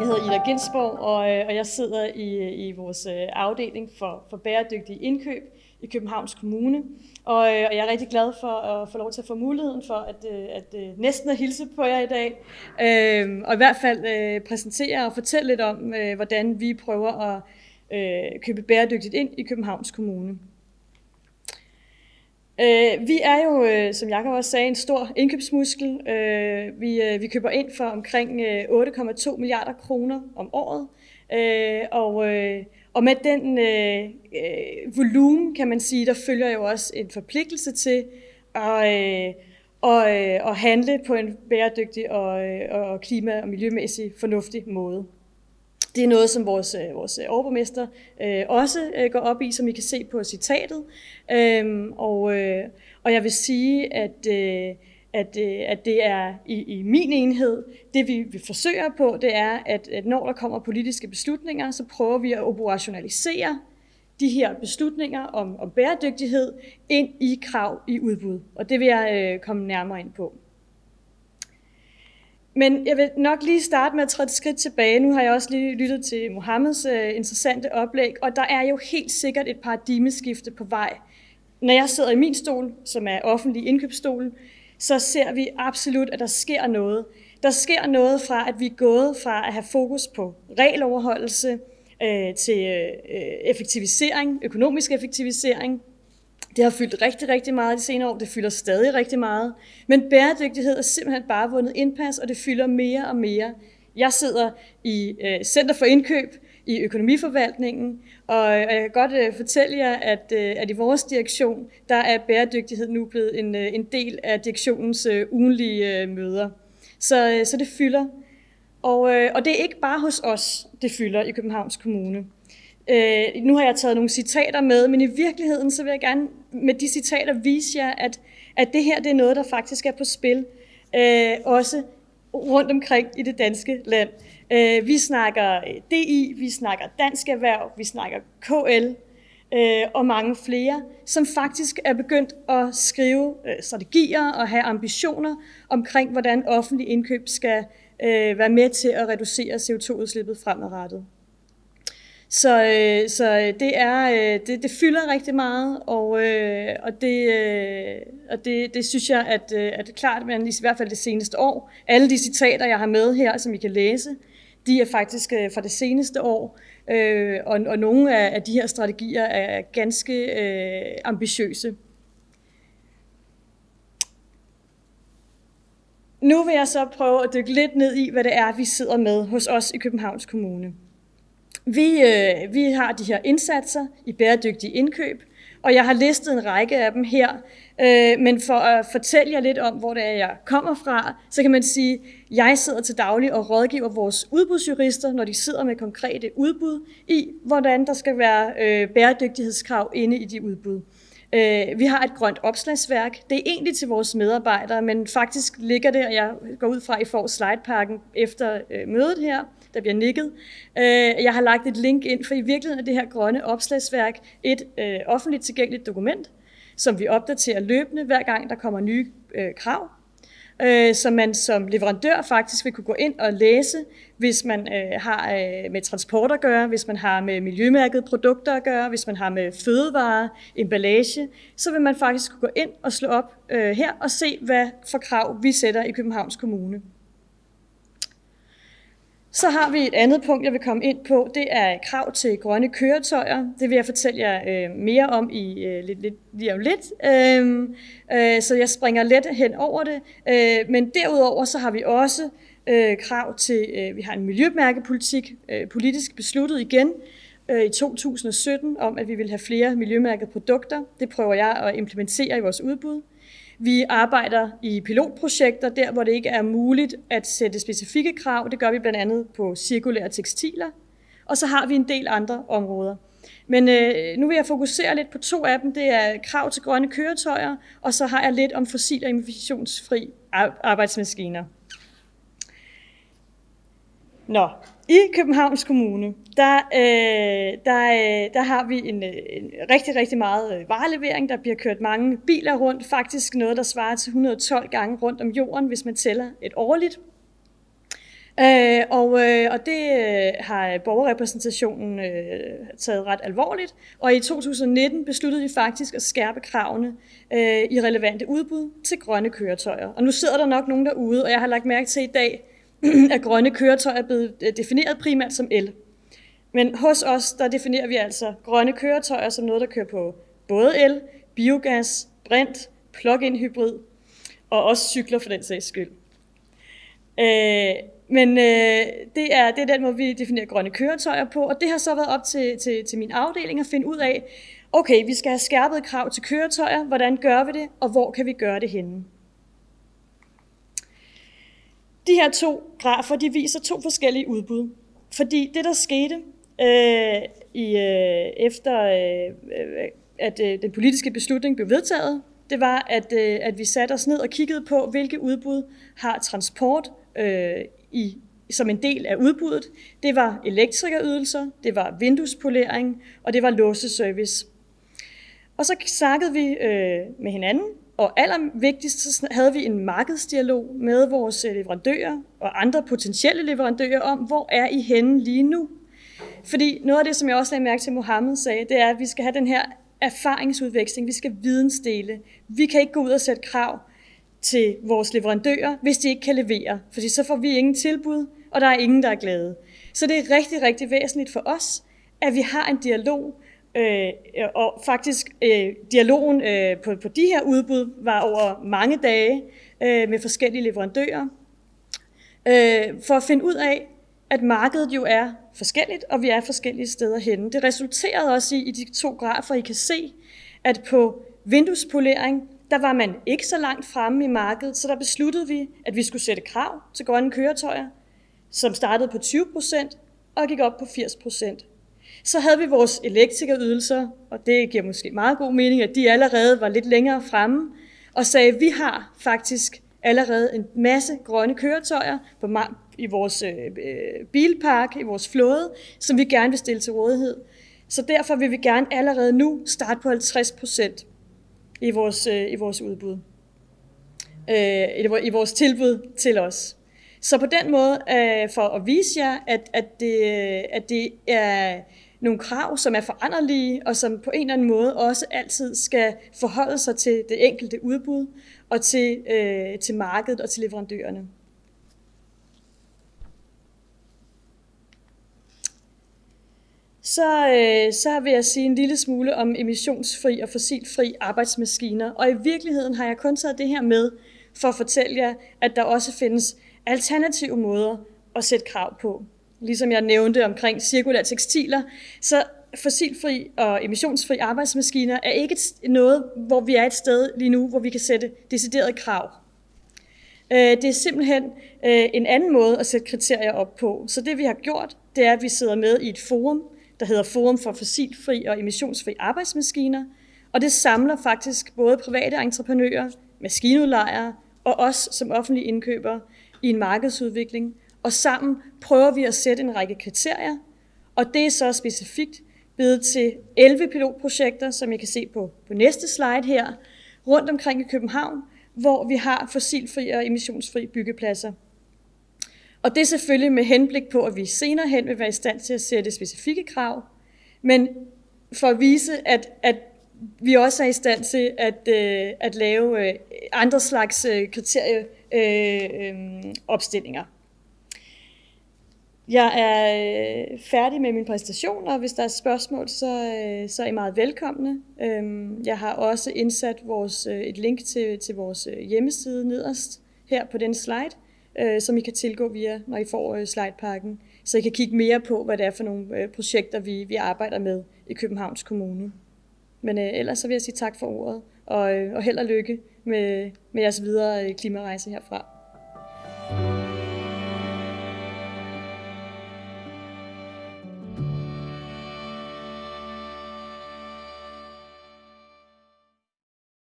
Jeg hedder Ida Ginsborg, og, øh, og jeg sidder i, i vores øh, afdeling for, for bæredygtige indkøb i Københavns Kommune. Og, øh, og jeg er rigtig glad for at få lov til at få muligheden for at, at, at næsten at hilse på jer i dag. Øhm, og i hvert fald præsentere og fortælle lidt om, hvordan vi prøver at købe bæredygtigt ind i Københavns Kommune. Øh, vi er jo, øh, som Jakob også sagde, en stor indkøbsmuskel. Øh, vi, øh, vi køber ind for omkring øh, 8,2 milliarder kroner om året. Øh, og, øh, og med den øh, øh, volumen, kan man sige, der følger jo også en forpligtelse til at, øh, og, øh, at handle på en bæredygtig og, øh, og klima- og miljømæssig fornuftig måde. Det er noget, som vores, øh, vores øh, overborgmester øh, også øh, går op i, som I kan se på citatet. Øhm, og, øh, og jeg vil sige, at, øh, at, øh, at det er i, i min enhed, det vi, vi forsøger på, det er, at, at når der kommer politiske beslutninger, så prøver vi at operationalisere de her beslutninger om, om bæredygtighed ind i krav i udbud. Og det vil jeg øh, komme nærmere ind på. Men jeg vil nok lige starte med at træde et skridt tilbage. Nu har jeg også lige lyttet til Mohammeds øh, interessante oplæg, og der er jo helt sikkert et paradigmeskifte på vej. Når jeg sidder i min stol, som er offentlig indkøbsstol, så ser vi absolut, at der sker noget. Der sker noget fra, at vi er gået fra at have fokus på regeloverholdelse øh, til øh, øh effektivisering, økonomisk effektivisering, det har fyldt rigtig, rigtig meget de senere år. Det fylder stadig rigtig meget. Men bæredygtighed er simpelthen bare vundet indpas, og det fylder mere og mere. Jeg sidder i øh, Center for Indkøb i økonomiforvaltningen, og øh, jeg kan godt øh, fortælle jer, at, øh, at i vores direktion, der er bæredygtighed nu blevet en, øh, en del af direktionens øh, ugenlige møder. Så, så det fylder. Og, og det er ikke bare hos os, det fylder i Københavns Kommune. Øh, nu har jeg taget nogle citater med, men i virkeligheden så vil jeg gerne med de citater vise jer, at, at det her det er noget, der faktisk er på spil, øh, også rundt omkring i det danske land. Øh, vi snakker DI, vi snakker Dansk Erhverv, vi snakker KL øh, og mange flere, som faktisk er begyndt at skrive øh, strategier og have ambitioner omkring, hvordan offentlig indkøb skal øh, være med til at reducere CO2-udslippet fremadrettet. Så, øh, så øh, det er øh, det, det fylder rigtig meget, og, øh, og, det, øh, og det, det synes jeg, at, øh, at det er klart, men i hvert fald det seneste år, alle de citater, jeg har med her, som I kan læse, de er faktisk øh, fra det seneste år, øh, og, og nogle af, af de her strategier er ganske øh, ambitiøse. Nu vil jeg så prøve at dykke lidt ned i, hvad det er, vi sidder med hos os i Københavns Kommune. Vi, øh, vi har de her indsatser i bæredygtige indkøb, og jeg har listet en række af dem her. Øh, men for at fortælle jer lidt om, hvor det er, jeg kommer fra, så kan man sige, at jeg sidder til daglig og rådgiver vores udbudsjurister, når de sidder med konkrete udbud, i hvordan der skal være øh, bæredygtighedskrav inde i de udbud. Øh, vi har et grønt opslagsværk. Det er egentlig til vores medarbejdere, men faktisk ligger det, og jeg går ud fra, at I får slidepakken efter øh, mødet her, der bliver nikket. Øh, jeg har lagt et link ind, for i virkeligheden er det her grønne opslagsværk et øh, offentligt tilgængeligt dokument, som vi opdaterer løbende, hver gang der kommer nye øh, krav, øh, som man som leverandør faktisk vil kunne gå ind og læse, hvis man øh, har øh, med transport at gøre, hvis man har med miljømærket produkter at gøre, hvis man har med fødevarer, emballage, så vil man faktisk kunne gå ind og slå op øh, her og se, hvad for krav vi sætter i Københavns Kommune. Så har vi et andet punkt, jeg vil komme ind på. Det er krav til grønne køretøjer. Det vil jeg fortælle jer øh, mere om i øh, lidt, lidt, lige om lidt. Øhm, øh, så jeg springer let hen over det. Øh, men derudover så har vi også øh, krav til, øh, vi har en miljømærkepolitik, øh, politisk besluttet igen øh, i 2017, om at vi vil have flere miljømærkede produkter. Det prøver jeg at implementere i vores udbud. Vi arbejder i pilotprojekter, der hvor det ikke er muligt at sætte specifikke krav. Det gør vi blandt andet på cirkulære tekstiler. Og så har vi en del andre områder. Men øh, nu vil jeg fokusere lidt på to af dem. Det er krav til grønne køretøjer, og så har jeg lidt om fossil- og emissionsfri arbejdsmaskiner. Nå, i Københavns Kommune, der, øh, der, øh, der har vi en, øh, en rigtig, rigtig meget øh, varelevering. Der bliver kørt mange biler rundt. Faktisk noget, der svarer til 112 gange rundt om jorden, hvis man tæller et årligt. Øh, og, øh, og det øh, har borgerrepræsentationen øh, taget ret alvorligt, og i 2019 besluttede vi faktisk at skærpe kravene øh, i relevante udbud til grønne køretøjer. Og nu sidder der nok nogen derude, og jeg har lagt mærke til i dag, at grønne køretøjer er blevet øh, defineret primært som el. Men hos os, der definerer vi altså grønne køretøjer som noget, der kører på både el, biogas, brint, plug-in hybrid og også cykler for den sags skyld. Øh, men øh, det, er, det er den måde, vi definerer grønne køretøjer på, og det har så været op til, til, til min afdeling at finde ud af, okay, vi skal have skærpet krav til køretøjer, hvordan gør vi det, og hvor kan vi gøre det henne? De her to grafer, de viser to forskellige udbud. Fordi det, der skete øh, i, øh, efter, øh, at øh, den politiske beslutning blev vedtaget, det var, at, øh, at vi satte os ned og kiggede på, hvilke udbud har transport øh, i, som en del af udbuddet. Det var elektrikerydelser, det var vinduespolering, og det var låseservice. Og så snakkede vi øh, med hinanden, og allervigtigst så havde vi en markedsdialog med vores øh, leverandører og andre potentielle leverandører om, hvor er I henne lige nu? Fordi noget af det, som jeg også lagde mærke til, Mohammed sagde, det er, at vi skal have den her erfaringsudveksling, vi skal vidensdele. Vi kan ikke gå ud og sætte krav til vores leverandører, hvis de ikke kan levere, fordi så får vi ingen tilbud, og der er ingen, der er glade. Så det er rigtig, rigtig væsentligt for os, at vi har en dialog, øh, og faktisk øh, dialogen øh, på, på de her udbud var over mange dage øh, med forskellige leverandører, øh, for at finde ud af, at markedet jo er forskelligt, og vi er forskellige steder henne. Det resulterede også i, i de to grafer, I kan se, at på vinduespolering, der var man ikke så langt fremme i markedet, så der besluttede vi, at vi skulle sætte krav til grønne køretøjer, som startede på 20 procent og gik op på 80 procent. Så havde vi vores elektrikerydelser, og det giver måske meget god mening, at de allerede var lidt længere fremme, og sagde, at vi har faktisk allerede en masse grønne køretøjer på, i vores øh, øh, bilpark, i vores flåde, som vi gerne vil stille til rådighed. Så derfor vil vi gerne allerede nu starte på 50 procent i vores, øh, i vores udbud, øh, i vores tilbud til os. Så på den måde, øh, for at vise jer, at, at, det, øh, at det er nogle krav, som er foranderlige, og som på en eller anden måde også altid skal forholde sig til det enkelte udbud, og til, øh, til markedet og til leverandørerne. så, øh, så vil jeg sige en lille smule om emissionsfri og fossilfri arbejdsmaskiner. Og i virkeligheden har jeg kun taget det her med for at fortælle jer, at der også findes alternative måder at sætte krav på. Ligesom jeg nævnte omkring cirkulære tekstiler, så fossilfri og emissionsfri arbejdsmaskiner er ikke noget, hvor vi er et sted lige nu, hvor vi kan sætte deciderede krav. Øh, det er simpelthen øh, en anden måde at sætte kriterier op på. Så det vi har gjort, det er, at vi sidder med i et forum, der hedder Forum for Fossilfri og Emissionsfri Arbejdsmaskiner, og det samler faktisk både private entreprenører, maskinudlejere og os som offentlige indkøbere i en markedsudvikling, og sammen prøver vi at sætte en række kriterier, og det er så specifikt blevet til 11 pilotprojekter, som I kan se på, på næste slide her, rundt omkring i København, hvor vi har fossilfri og emissionsfri byggepladser. Og det er selvfølgelig med henblik på, at vi senere hen vil være i stand til at sætte specifikke krav, men for at vise, at, at vi også er i stand til at, øh, at lave øh, andre slags øh, kriterieopstillinger. Øh, øh jeg er øh, færdig med min præsentation, og hvis der er spørgsmål, så, øh, så er I meget velkomne. Øhm, jeg har også indsat vores, øh, et link til, til vores øh, hjemmeside nederst her på den slide, øh, som I kan tilgå via, når I får øh, slidepakken, så I kan kigge mere på, hvad det er for nogle projekter, vi, vi arbejder med i Københavns Kommune. Men ellers så vil jeg sige tak for ordet, og, og held og lykke med, med jeres videre klimarejse herfra.